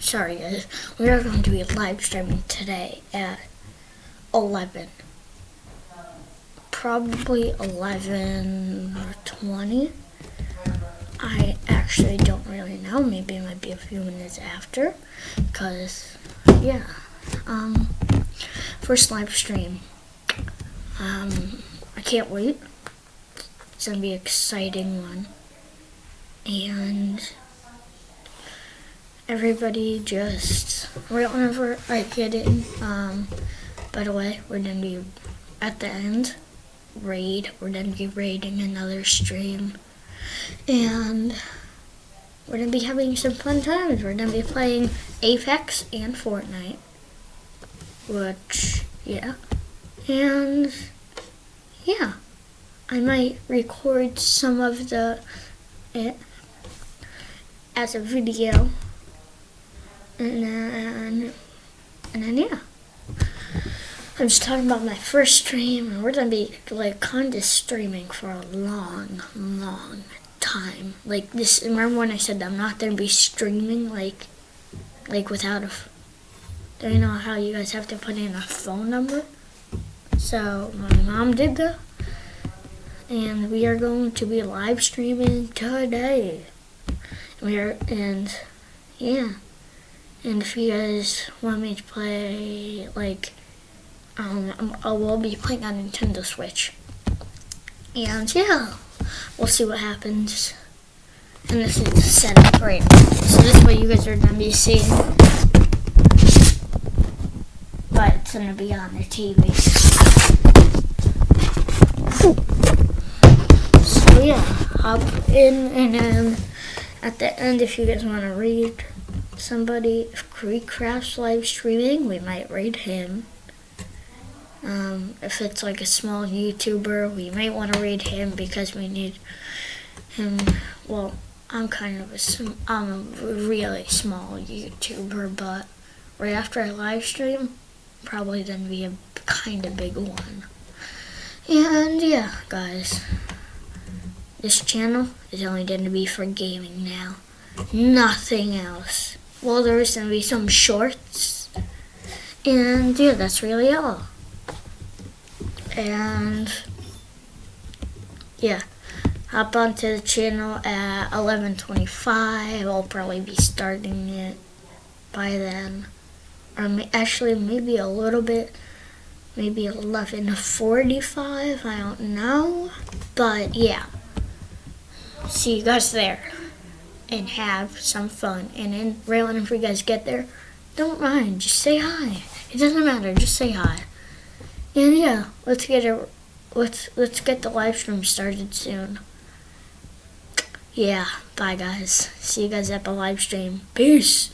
sorry guys, we are going to be live streaming today at 11. Probably 11 or 20. I actually don't really know. Maybe it might be a few minutes after. Because, yeah. Um, first live stream. Um, I can't wait. It's going to be an exciting one. And everybody just right whenever I get in. Um, by the way, we're gonna be at the end raid. We're gonna be raiding another stream, and we're gonna be having some fun times. We're gonna be playing Apex and Fortnite, which yeah, and yeah, I might record some of the it as a video and then and then yeah. I'm just talking about my first stream and we're gonna be like kind of streaming for a long long time. Like this remember when I said I'm not gonna be streaming like like without a do you know how you guys have to put in a phone number? So my mom did that and we are going to be live streaming today. We are and yeah and if you guys want me to play, like, um, I will be playing on Nintendo Switch. And yeah, we'll see what happens. And this is the setup right So this is what you guys are going to be seeing. But it's going to be on the TV. So yeah, hop in and then at the end if you guys want to read somebody, if KreekCraft's live streaming, we might raid him. Um, if it's like a small YouTuber, we might want to raid him because we need him. Well, I'm kind of a, I'm a really small YouTuber, but right after I live stream, probably then be a kind of big one. And yeah, guys, this channel is only going to be for gaming now. Nothing else well, there's to be some shorts. And yeah, that's really all. And yeah, hop onto the channel at 11.25. I'll probably be starting it by then. Or actually, maybe a little bit. Maybe 11.45. I don't know. But yeah. See you guys there and have some fun. And then railing if you guys get there, don't mind. Just say hi. It doesn't matter. Just say hi. And yeah, let's get it. Let's let's get the live stream started soon. Yeah. Bye guys. See you guys at the live stream. Peace.